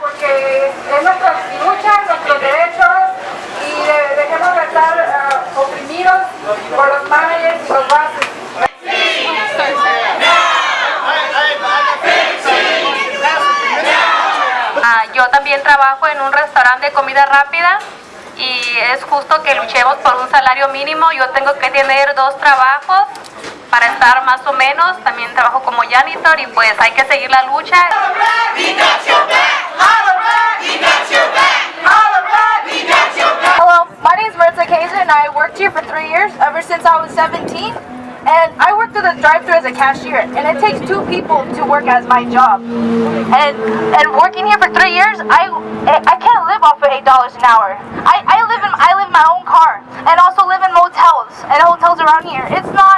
Porque es nuestra lucha, nuestros derechos y de- dejemos de estar ah, oprimidos por los managers y los bases. Ah, yo también trabajo en un restaurante de comida rápida y es justo que luchemos por un salario mínimo. Yo tengo que tener dos trabajos para estar más o menos. También trabajo como janitor y pues hay que seguir la lucha. Hello, my name is Marta Kaiser and I worked here for three years, ever since I was 17. And I worked at the drive-thru as a cashier, and it takes two people to work as my job. And and working here for three years, I I can't live off of eight dollars an hour. I, I live in I live in my own car, and also live in motels and hotels around here. It's not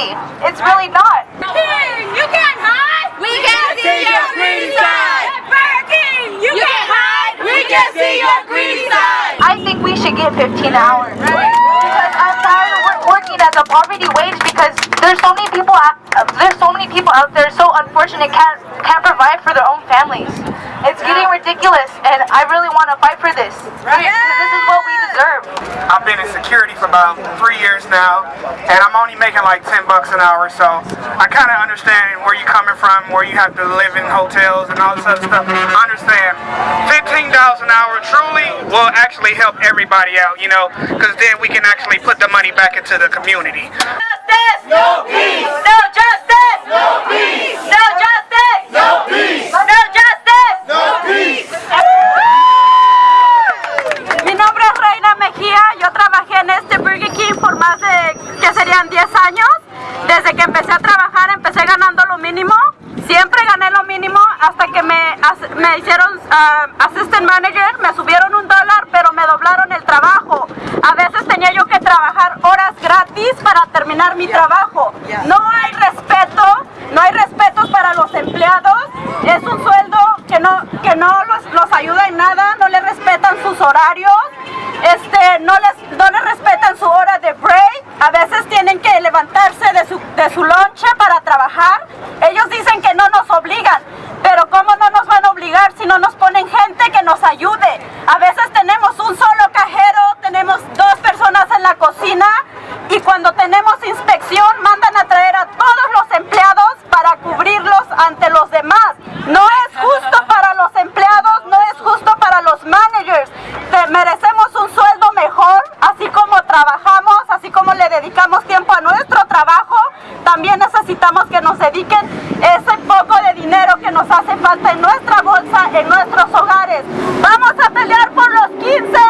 easy. It's really not. You can't hide. We can see your green side. Burger King, you can't hide. We can see your green side. I think we should get 15 hours. Because I'm tired of working as a poverty wage because there's so many people out, uh, there's so many people out there so unfortunate can't can't provide for their own families. It's getting ridiculous and I really want to fight for this. Right. This is what we deserve. I've been in security for about three years now, and I'm only making like 10 bucks an hour, so I kind of understand where you're coming from, where you have to live in hotels and all this other stuff. I understand. $15 an hour truly will actually help everybody out, you know, because then we can actually put the money back into the community. No Justice. No peace. No justice. No peace. Serían 10 años. Desde que empecé a trabajar empecé ganando lo mínimo, siempre gané lo mínimo hasta que me, me hicieron ah, assistant manager, me subieron un dólar pero me doblaron el trabajo. A veces tenía yo que trabajar horas gratis para terminar mi trabajo. No hay respeto, no hay respeto para los empleados, es un sueldo que no, que no los, los ayuda en nada, no les respetan sus horarios, este, no, les, no les respetan su hora de break, a veces tienen que levantarse de su, de su lonche para trabajar, ellos dicen que no nos obligan, pero ¿cómo no nos van a obligar si no nos ponen gente que nos ayude? A veces tenemos un solo cajero, tenemos dos personas en la cocina y cuando tenemos inspección mandan a traer a todos los empleados para cubrirlos ante los demás. No es justo para los empleados, no es justo para los managers. Te- merecemos un sueldo mejor, así como trabajamos, así como le dedicamos tiempo a nuestro trabajo, también necesitamos que nos dediquen ese hace falta en nuestra bolsa, en nuestros hogares. Vamos a pelear por los 15